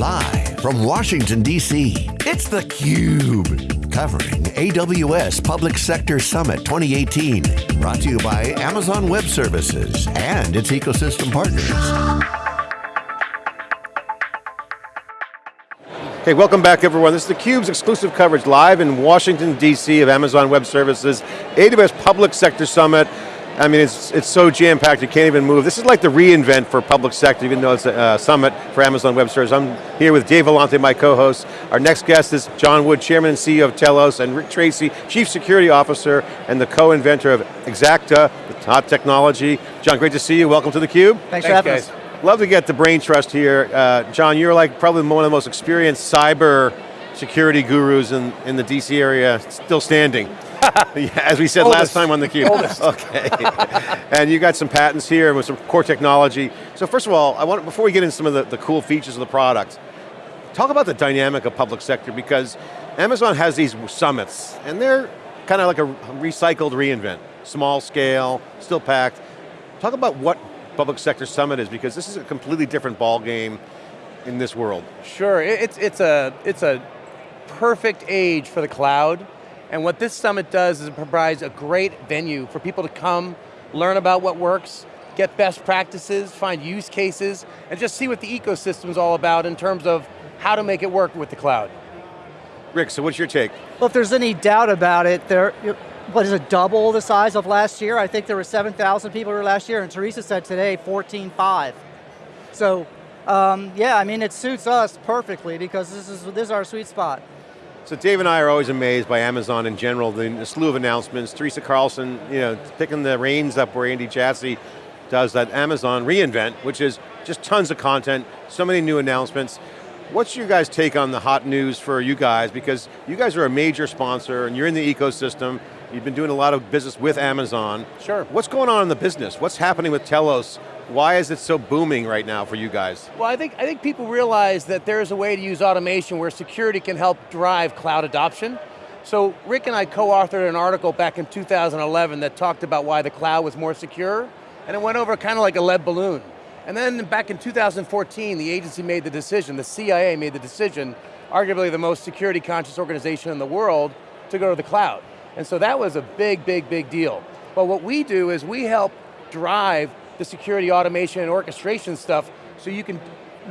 Live from Washington, D.C., it's theCUBE. Covering AWS Public Sector Summit 2018. Brought to you by Amazon Web Services and its ecosystem partners. Okay, welcome back everyone. This is theCUBE's exclusive coverage live in Washington, D.C. of Amazon Web Services, AWS Public Sector Summit. I mean, it's, it's so jam-packed you can't even move. This is like the reInvent for public sector, even though it's a uh, summit for Amazon Web Services. I'm here with Dave Vellante, my co-host. Our next guest is John Wood, Chairman and CEO of Telos, and Rick Tracy, Chief Security Officer and the co-inventor of Xacta, the top technology. John, great to see you. Welcome to theCUBE. Thanks, Thanks for having guys. us. Love to get the brain trust here. Uh, John, you're like probably one of the most experienced cyber security gurus in, in the DC area, still standing. As we said Oldest. last time on theCUBE. okay. and you got some patents here with some core technology. So first of all, I want before we get into some of the, the cool features of the product, talk about the dynamic of public sector because Amazon has these summits and they're kind of like a recycled reinvent. Small scale, still packed. Talk about what public sector summit is because this is a completely different ball game in this world. Sure, it's, it's, a, it's a perfect age for the cloud. And what this summit does is it provides a great venue for people to come, learn about what works, get best practices, find use cases, and just see what the ecosystem is all about in terms of how to make it work with the cloud. Rick, so what's your take? Well, if there's any doubt about it, there, what is it, double the size of last year? I think there were 7,000 people here last year, and Teresa said today 14.5. So, um, yeah, I mean, it suits us perfectly because this is, this is our sweet spot. So Dave and I are always amazed by Amazon in general, the, slew of announcements. Teresa Carlson, you know, picking the reins up where Andy Jassy does that Amazon reInvent, which is just tons of content, so many new announcements. What's your guys' take on the hot news for you guys? Because you guys are a major sponsor and you're in the ecosystem. You've been doing a lot of business with Amazon. Sure. What's going on in the business? What's happening with Telos? Why is it so booming right now for you guys? Well, I think, I think people realize that there's a way to use automation where security can help drive cloud adoption. So Rick and I co-authored an article back in 2011 that talked about why the cloud was more secure, and it went over kind of like a lead balloon. And then back in 2014, the agency made the decision, the CIA made the decision, arguably the most security conscious organization in the world, to go to the cloud. And so that was a big, big, big deal. But what we do is we help drive the security automation and orchestration stuff so you can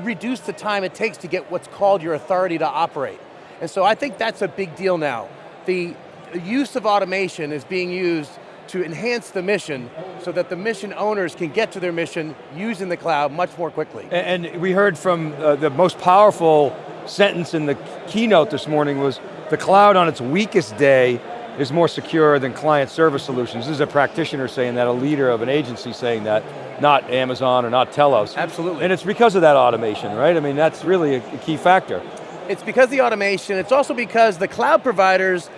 reduce the time it takes to get what's called your authority to operate. And so I think that's a big deal now. The use of automation is being used to enhance the mission so that the mission owners can get to their mission using the cloud much more quickly. And, we heard from uh, the most powerful sentence in the keynote this morning was the cloud on its weakest day is more secure than client service solutions. This is a practitioner saying that, a leader of an agency saying that, not Amazon or not Telos. Absolutely. And it's because of that automation, right? I mean, that's really a key factor. It's because the automation, it's also because the cloud providers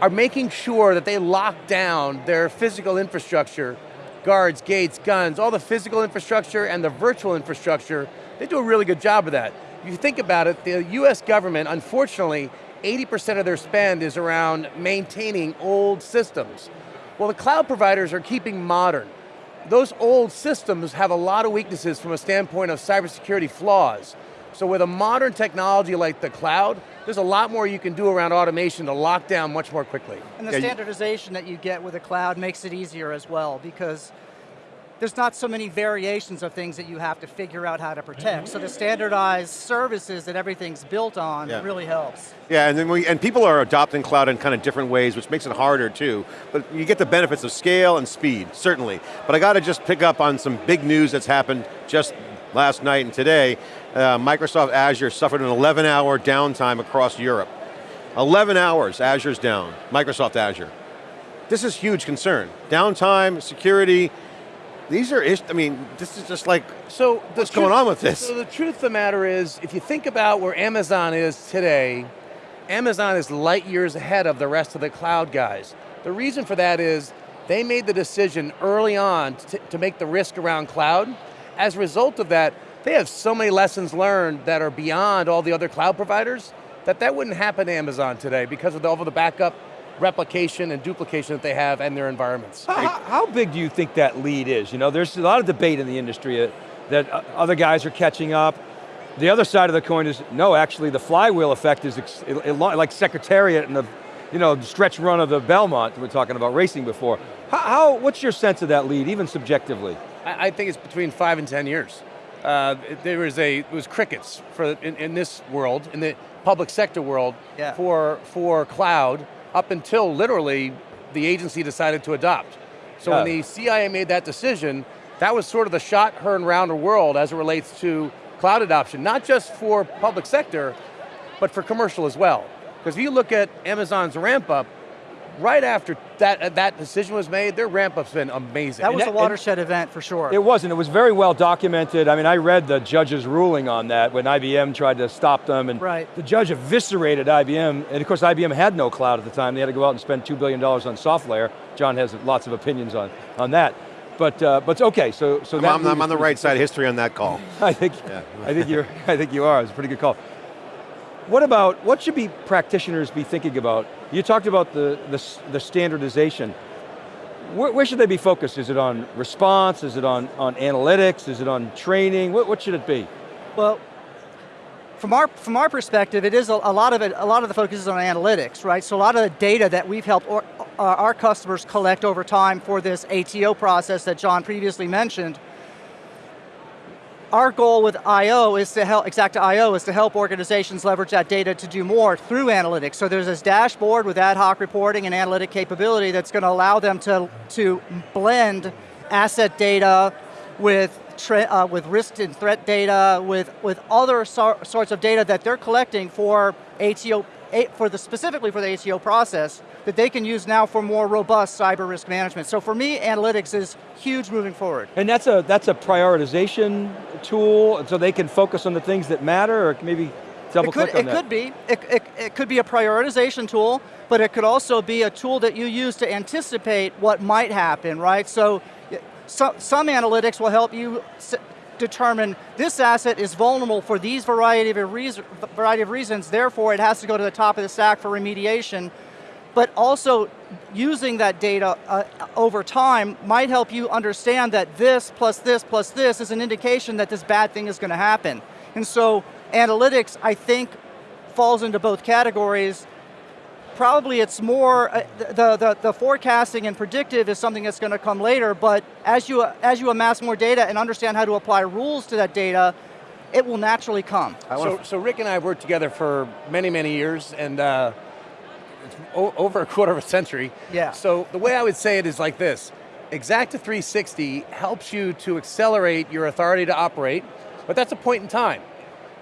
are making sure that they lock down their physical infrastructure, guards, gates, guns, all the physical infrastructure and the virtual infrastructure, they do a really good job of that. If you think about it, the US government, unfortunately, 80% of their spend is around maintaining old systems. Well, the cloud providers are keeping modern. Those old systems have a lot of weaknesses from a standpoint of cybersecurity flaws. So with a modern technology like the cloud, there's a lot more you can do around automation to lock down much more quickly. And the standardization that you get with the cloud makes it easier as well because there's not so many variations of things that you have to figure out how to protect. So the standardized services that everything's built on yeah. really helps. Yeah, and then we, and people are adopting cloud in kind of different ways, which makes it harder too. But you get the benefits of scale and speed, certainly. But I got to just pick up on some big news that's happened just last night and today. Uh, Microsoft Azure suffered an 11 hour downtime across Europe. 11 hours, Azure's down, Microsoft Azure. This is huge concern. Downtime, security, these are, I mean, this is just like, so what's truth, going on with this? So the truth of the matter is, if you think about where Amazon is today, Amazon is light years ahead of the rest of the cloud guys. The reason for that is, they made the decision early on to, to make the risk around cloud. As a result of that, they have so many lessons learned that are beyond all the other cloud providers, that that wouldn't happen to Amazon today because of all of the backup replication and duplication that they have and their environments. How, how, big do you think that lead is? You know, there's a lot of debate in the industry uh, that uh, other guys are catching up. The other side of the coin is, no, actually the flywheel effect is like Secretariat and the you know, stretch run of the Belmont we are talking about racing before. How, how, what's your sense of that lead, even subjectively? I, I think it's between five and 10 years. Uh, there was a, it was crickets for, in, in, this world, in the public sector world, yeah. for, for cloud, up until literally the agency decided to adopt. So when the CIA made that decision, that was sort of the shot heard around the world as it relates to cloud adoption, not just for public sector, but for commercial as well. Because if you look at Amazon's ramp up, right after that, that decision was made, their ramp up's been amazing. That was a watershed event for sure. It was, and it was very well documented. I mean, I read the judge's ruling on that when IBM tried to stop them, and right. the judge eviscerated IBM, and of course IBM had no cloud at the time. They had to go out and spend $2 billion on SoftLayer. John has lots of opinions on, on that. But uh, but okay, so so I'm, that I'm, on the right side of history on that call. I think yeah. I think you're I think you are. It's a pretty good call. What about, what should be practitioners be thinking about? You talked about the, the, the standardization. Where, where, should they be focused? Is it on response? Is it on, on analytics? Is it on training? What, what should it be? Well, from our, from our perspective, it is a, a, lot of it, a lot of the focus is on analytics, right? So a lot of the data that we've helped or, our customers collect over time for this ATO process that John previously mentioned, our goal with I.O. is to help, Xacta.io is to help organizations leverage that data to do more through analytics. So there's this dashboard with ad hoc reporting and analytic capability that's going to allow them to, to blend asset data with, uh, with risk and threat data, with, with other so sorts of data that they're collecting for ATO, for the, specifically for the ATO process, that they can use now for more robust cyber risk management. So for me, analytics is huge moving forward. And that's a, that's a prioritization tool, so they can focus on the things that matter, or maybe double it could, click on it that. Could be. It, it, it could be a prioritization tool, but it could also be a tool that you use to anticipate what might happen, right? So, so some analytics will help you determine this asset is vulnerable for these variety of, reason, variety of reasons, therefore it has to go to the top of the stack for remediation but also using that data uh, over time might help you understand that this plus this plus this is an indication that this bad thing is going to happen. And so analytics, I think, falls into both categories. Probably it's more, uh, the, the, the forecasting and predictive is something that's going to come later, but as you, as you amass more data and understand how to apply rules to that data, it will naturally come. So, so Rick and I have worked together for many, many years, and uh, over a quarter of a century. Yeah. So the way I would say it is like this. Xacta 360 helps you to accelerate your authority to operate, but that's a point in time.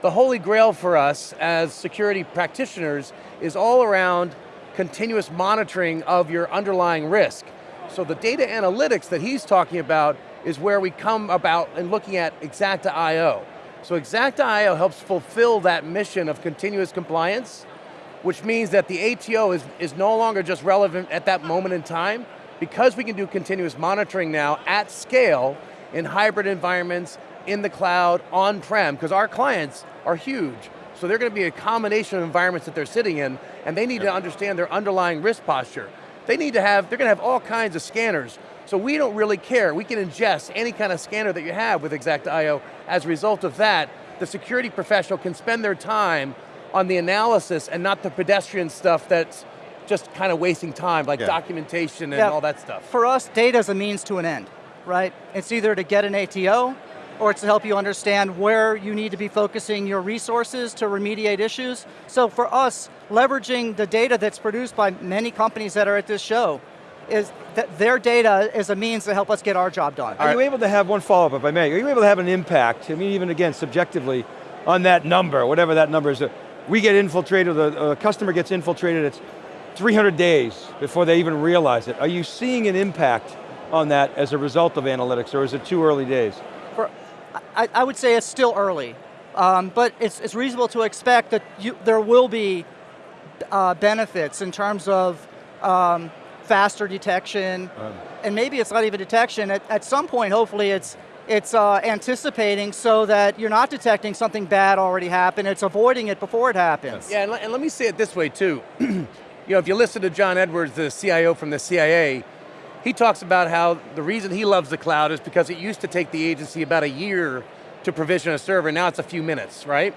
The holy grail for us as security practitioners is all around continuous monitoring of your underlying risk. So the data analytics that he's talking about is where we come about and looking at Xacta.io. So Xacta.io helps fulfill that mission of continuous compliance which means that the ATO is, is no longer just relevant at that moment in time, because we can do continuous monitoring now at scale in hybrid environments, in the cloud, on-prem, because our clients are huge. So they're going to be a combination of environments that they're sitting in, and they need to understand their underlying risk posture. They need to have, they're going to have all kinds of scanners, so we don't really care. We can ingest any kind of scanner that you have with Xacta.io. As a result of that, the security professional can spend their time on the analysis and not the pedestrian stuff that's just kind of wasting time, like yeah. documentation and yeah. all that stuff. For us, data is a means to an end, right? It's either to get an ATO, or it's to help you understand where you need to be focusing your resources to remediate issues. So for us, leveraging the data that's produced by many companies that are at this show, is that their data is a means to help us get our job done. Are right. you able to have one follow-up, if I may? Are you able to have an impact, I mean, even again, subjectively, on that number, whatever that number is, we get infiltrated, the customer gets infiltrated, it's 300 days before they even realize it. Are you seeing an impact on that as a result of analytics, or is it too early days? I, I, would say it's still early, um, but it's, it's, reasonable to expect that you, there will be uh, benefits in terms of um, faster detection, um. and maybe it's not even detection, at, at some point hopefully it's it's uh, anticipating so that you're not detecting something bad already happened, it's avoiding it before it happens. Yeah, and, and let me say it this way too. you know, if you listen to John Edwards, the CIO from the CIA, he talks about how the reason he loves the cloud is because it used to take the agency about a year to provision a server, now it's a few minutes, right?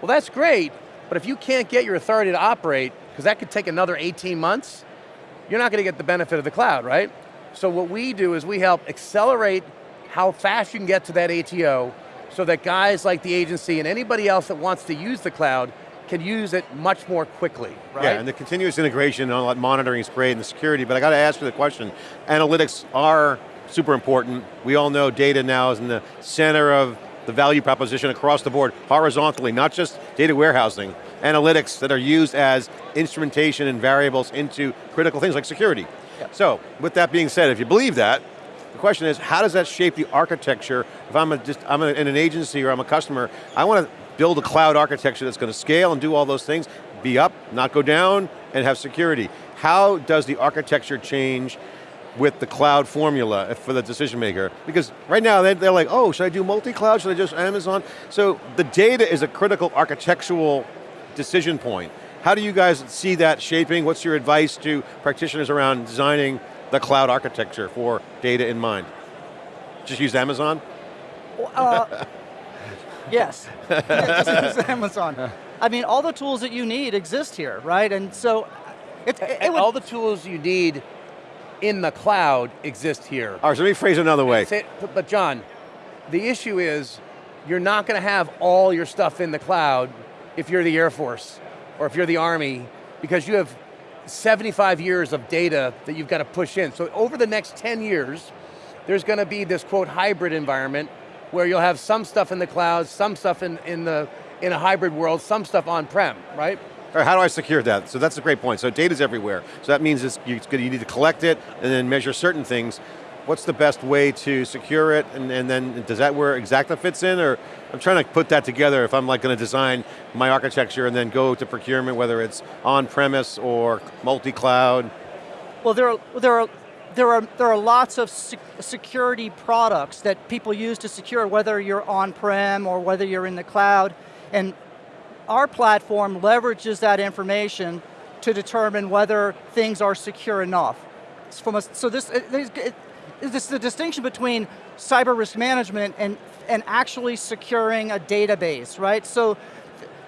Well that's great, but if you can't get your authority to operate, because that could take another 18 months, you're not going to get the benefit of the cloud, right? So what we do is we help accelerate how fast you can get to that ATO so that guys like the agency and anybody else that wants to use the cloud can use it much more quickly, right? Yeah, and the continuous integration and all that monitoring is great and the security, but I got to ask you the question, analytics are super important. We all know data now is in the center of the value proposition across the board, horizontally, not just data warehousing, analytics that are used as instrumentation and variables into critical things like security. Yep. So, with that being said, if you believe that, the question is, how does that shape the architecture? If I'm, a, just, I'm a, in an agency or I'm a customer, I want to build a cloud architecture that's going to scale and do all those things, be up, not go down, and have security. How does the architecture change with the cloud formula for the decision maker. Because right now they're, like, oh, should I do multi-cloud, should I just Amazon? So the data is a critical architectural decision point. How do you guys see that shaping? What's your advice to practitioners around designing the cloud architecture for data in mind? Just use Amazon? Uh, yes, yeah, just Amazon. I mean, all the tools that you need exist here, right? And so, uh, it, it, it all the tools you need in the cloud exist here. All right, so let me phrase it another way. But John, the issue is, you're not going to have all your stuff in the cloud if you're the Air Force, or if you're the Army, because you have 75 years of data that you've got to push in. So over the next 10 years, there's going to be this quote hybrid environment where you'll have some stuff in the cloud, some stuff in, in, the, in a hybrid world, some stuff on-prem, right? Or how do I secure that? So that's a great point. So data's everywhere. So that means you, you need to collect it and then measure certain things. What's the best way to secure it? And, and then does that where Xacta fits in? Or I'm trying to put that together if I'm like going to design my architecture and then go to procurement, whether it's on-premise or multi-cloud. Well, there are, there are there are, there are lots of security products that people use to secure, whether you're on-prem or whether you're in the cloud. And our platform leverages that information to determine whether things are secure enough. From a, so this, it, it, this is the distinction between cyber risk management and, and actually securing a database, right? So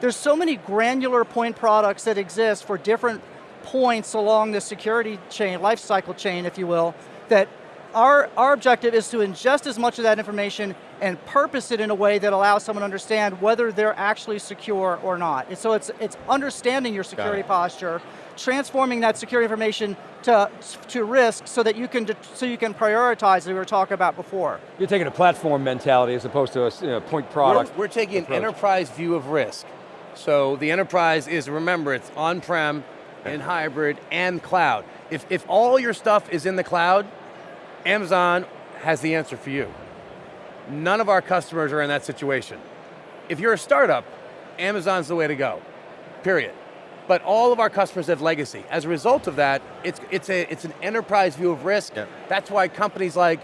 there's so many granular point products that exist for different points along the security chain, life cycle chain, if you will, that our, our objective is to ingest as much of that information and purpose it in a way that allows someone to understand whether they're actually secure or not. And so it's, it's understanding your security posture, transforming that security information to, to risk so that you can, so you can prioritize as we were talking about before. You're taking a platform mentality as opposed to a you know, point product We're, we're taking approach. an enterprise view of risk. So the enterprise is, remember, it's on-prem, and hybrid, and cloud. If, if all your stuff is in the cloud, Amazon has the answer for you. None of our customers are in that situation. If you're a startup, Amazon's the way to go, period. But all of our customers have legacy. As a result of that, it's, it's, a, it's an enterprise view of risk. Yep. That's why companies like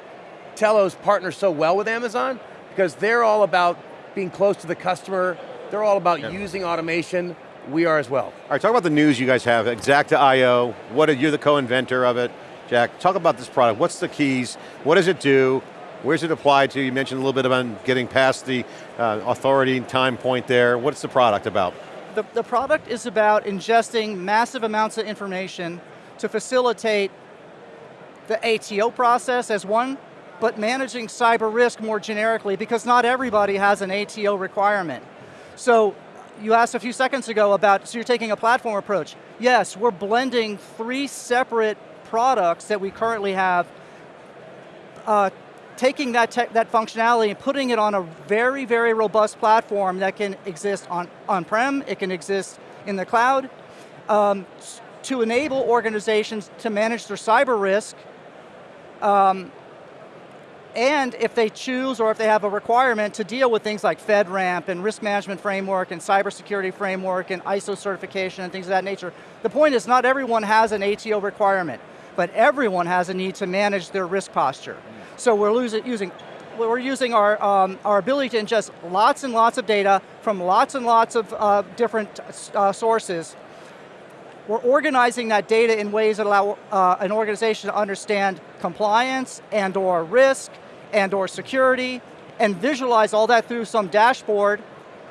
Telos partner so well with Amazon, because they're all about being close to the customer, they're all about yep. using automation, we are as well. All right, talk about the news you guys have, Xacta.io, what are, you're the co-inventor of it. Jack, talk about this product. What's the keys? What does it do? Where's it applied to? You mentioned a little bit about getting past the uh, authority time point there. What's the product about? The, the product is about ingesting massive amounts of information to facilitate the ATO process as one, but managing cyber risk more generically because not everybody has an ATO requirement. So you asked a few seconds ago about, so you're taking a platform approach. Yes, we're blending three separate products that we currently have, uh, taking that, that functionality and putting it on a very, very robust platform that can exist on on-prem, it can exist in the cloud, um, to enable organizations to manage their cyber risk um, and if they choose or if they have a requirement to deal with things like FedRAMP and risk management framework and cybersecurity framework and ISO certification and things of that nature. The point is not everyone has an ATO requirement but everyone has a need to manage their risk posture. So we're using we're using our, um, our ability to ingest lots and lots of data from lots and lots of uh, different uh, sources. We're organizing that data in ways that allow uh, an organization to understand compliance and or risk and or security and visualize all that through some dashboard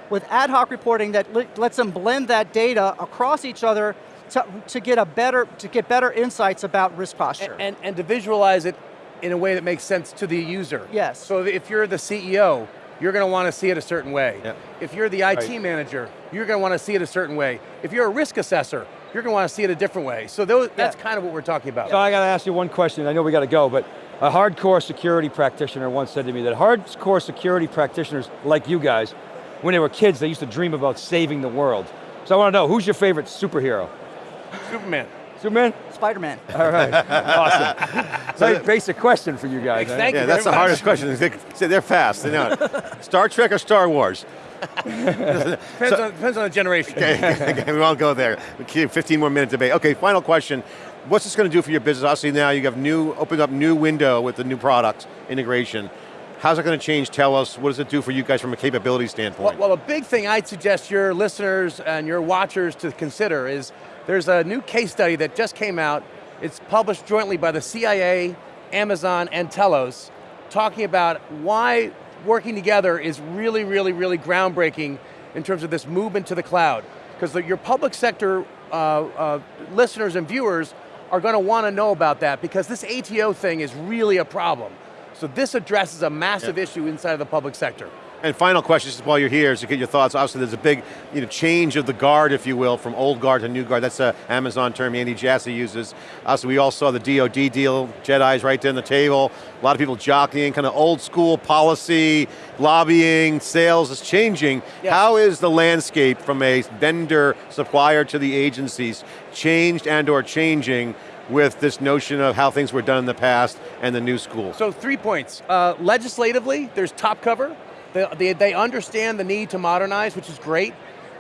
with ad hoc reporting that lets them blend that data across each other to, to get a better to get better insights about risk posture. And, and, and to visualize it in a way that makes sense to the user. Yes. So if you're the CEO, you're going to want to see it a certain way. Yep. If you're the IT right. manager, you're going to want to see it a certain way. If you're a risk assessor, you're going to want to see it a different way. So those, that's kind of what we're talking about. So I got to ask you one question, I know we got to go, but a hardcore security practitioner once said to me that hardcore security practitioners like you guys, when they were kids, they used to dream about saving the world. So I want to know, who's your favorite superhero? Superman. Superman? Spider-Man. All right, awesome. Very basic question for you guys. Thank yeah, you that's the much. hardest question. They're fast, they know it. Star Trek or Star Wars? depends, so, on, depends on the generation. Okay, okay, we won't go there. 15 more minute debate. Okay, final question. What's this going to do for your business? Obviously now you have new, opened up new window with the new product integration. How's it going to change Telos? What does it do for you guys from a capability standpoint? Well, well, a big thing I'd suggest your listeners and your watchers to consider is there's a new case study that just came out. It's published jointly by the CIA, Amazon, and Telos, talking about why working together is really, really, really groundbreaking in terms of this movement to the cloud. Because your public sector uh, uh, listeners and viewers are going to want to know about that because this ATO thing is really a problem. So this addresses a massive yeah. issue inside of the public sector. And final question, just while you're here, is to get your thoughts. Obviously there's a big you know, change of the guard, if you will, from old guard to new guard. That's an Amazon term Andy Jassy uses. Obviously, we all saw the DoD deal, Jedi's right there on the table. A lot of people jockeying, kind of old school policy, lobbying, sales is changing. Yes. How is the landscape from a vendor, supplier to the agencies changed and or changing with this notion of how things were done in the past and the new school? So three points. Uh, legislatively, there's top cover. They, understand the need to modernize, which is great.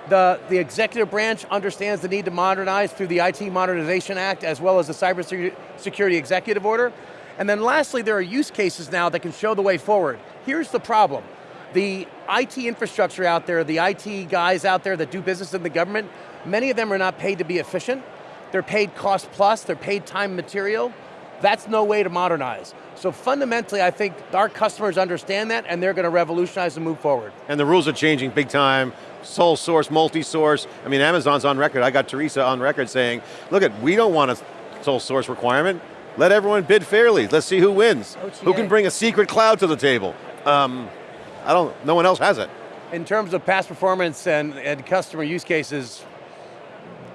The, the branch understands the need to modernize through the IT Modernization Act as well as the Cybersecurity Executive Order. And then lastly, there are use cases now that can show the way forward. Here's the problem. The IT infrastructure out there, the IT guys out there that do business in the government, many of them are not paid to be efficient. They're paid cost plus, they're paid time material. That's no way to modernize. So fundamentally, I think our customers understand that and they're going to revolutionize and move forward. And the rules are changing big time, sole source, multi-source. I mean, Amazon's on record, I got Teresa on record saying, look at, we don't want a sole source requirement. Let everyone bid fairly. Let's see who wins. OTA. Who can bring a secret cloud to the table? Um, I don't, no one else has it. In terms of past performance and, and customer use cases,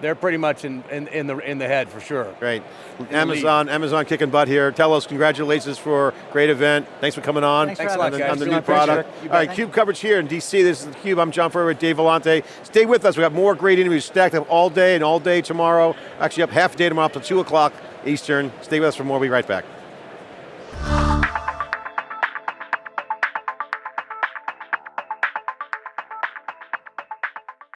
they're pretty much in, in, in, the, in the head for sure. Great. Amazon, Amazon kicking butt here. Telos congratulations for a great event. Thanks for coming on. Thanks, Thanks a lot, on, guys. on the new product. All right, CUBE coverage here in DC. This is theCUBE, I'm John Furrier with Dave Vellante. Stay with us, we got more great interviews stacked up all day and all day tomorrow. Actually up half day tomorrow up to 2 o'clock Eastern. Stay with us for more, we'll be right back.